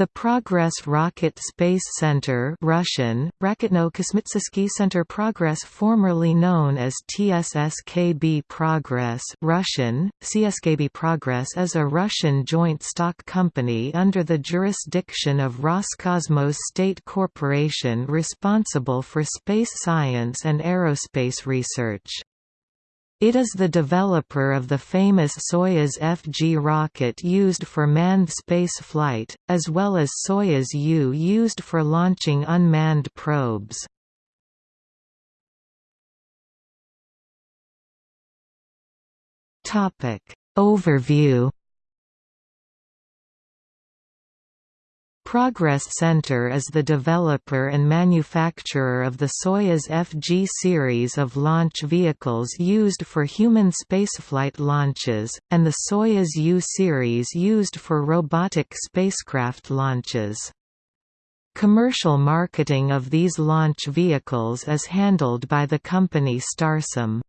The Progress Rocket Space Center Russian, Raketno-Kosmitsky Center Progress formerly known as TSSKB Progress Russian, CSKB Progress is a Russian joint stock company under the jurisdiction of Roscosmos State Corporation responsible for space science and aerospace research. It is the developer of the famous Soyuz FG rocket used for manned spaceflight, as well as Soyuz U used for launching unmanned probes. Overview Progress Center is the developer and manufacturer of the Soyuz FG series of launch vehicles used for human spaceflight launches, and the Soyuz U series used for robotic spacecraft launches. Commercial marketing of these launch vehicles is handled by the company Starsem.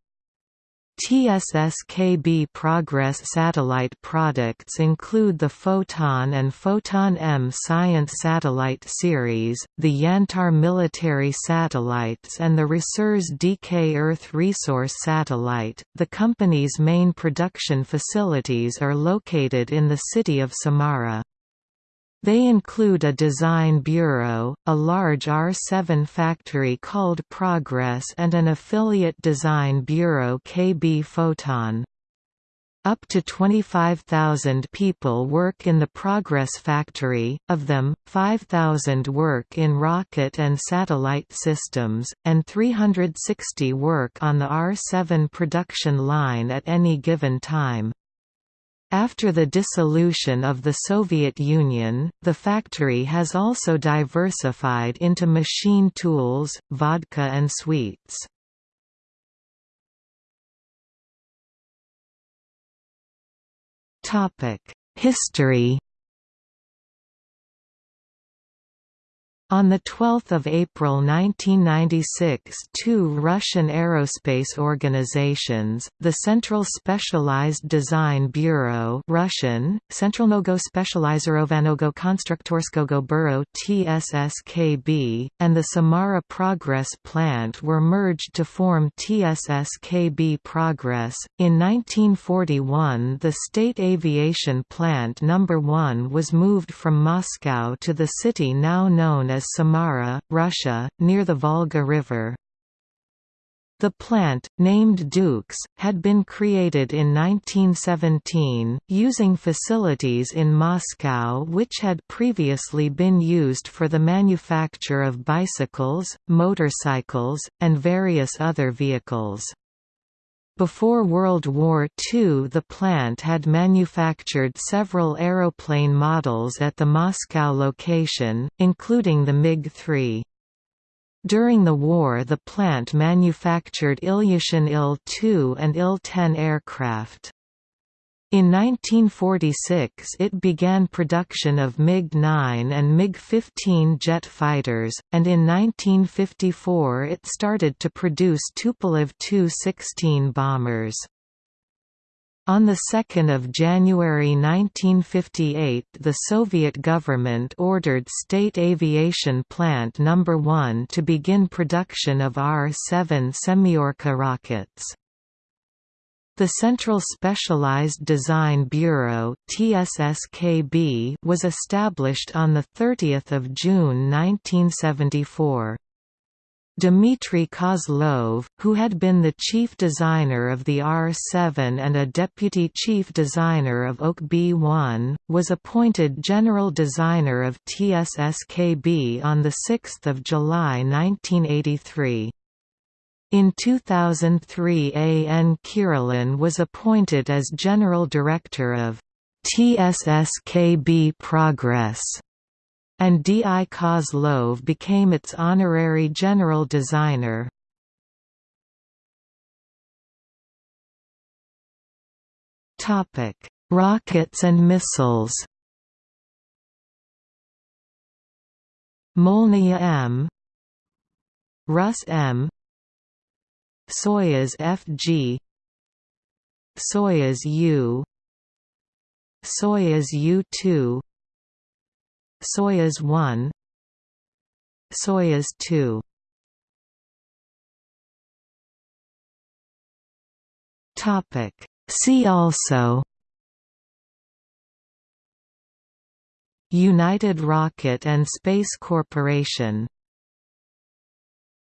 TSSKB Progress satellite products include the Photon and Photon M Science Satellite series, the Yantar military satellites, and the Resurs DK Earth Resource Satellite. The company's main production facilities are located in the city of Samara. They include a design bureau, a large R7 factory called Progress and an affiliate design bureau KB Photon. Up to 25,000 people work in the Progress factory, of them, 5,000 work in rocket and satellite systems, and 360 work on the R7 production line at any given time. After the dissolution of the Soviet Union, the factory has also diversified into machine tools, vodka and sweets. History On 12 April 1996 two Russian aerospace organizations, the Central Specialized Design Bureau Russian, Centralnogo Specializirovannogo Konstruktorskogo Bureau TSSKB, and the Samara Progress Plant were merged to form TSSKB Progress. In 1941 the State Aviation Plant No. 1 was moved from Moscow to the city now known as Samara, Russia, near the Volga River. The plant, named Duks, had been created in 1917, using facilities in Moscow which had previously been used for the manufacture of bicycles, motorcycles, and various other vehicles. Before World War II the plant had manufactured several aeroplane models at the Moscow location, including the MiG-3. During the war the plant manufactured Ilyushin Il-2 and Il-10 aircraft. In 1946 it began production of MiG-9 and MiG-15 jet fighters, and in 1954 it started to produce Tupolev Tu-16 bombers. On 2 January 1958 the Soviet government ordered State Aviation Plant No. 1 to begin production of R-7 Semyorka rockets. The Central Specialized Design Bureau (TSSKB) was established on the 30th of June 1974. Dmitry Kozlov, who had been the chief designer of the R7 and a deputy chief designer of OKB-1, was appointed general designer of TSSKB on 6 July 1983. In 2003 A. N. Kirilin was appointed as General Director of TSSKB Progress, and D. I. Kozlov became its honorary general designer. Rockets and missiles Molniya M Rus M Soyuz FG Soyuz U Soyuz U-2 Soyuz 1 Soyuz 2 Topic. See also. United Rocket and Space Corporation